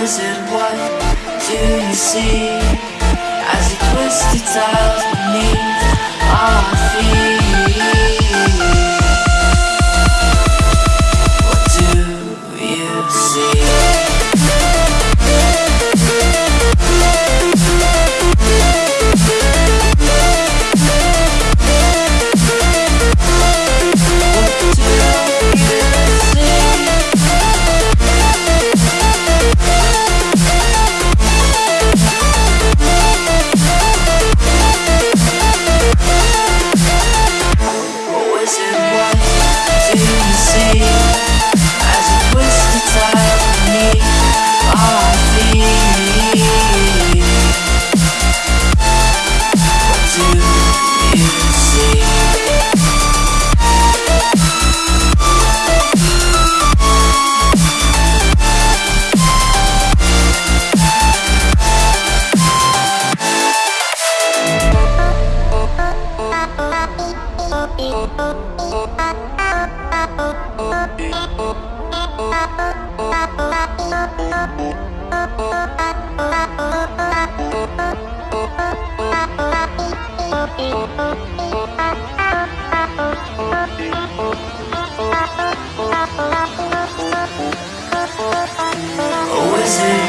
wizard, what do you see? As he twisted tiles beneath Oh, is it?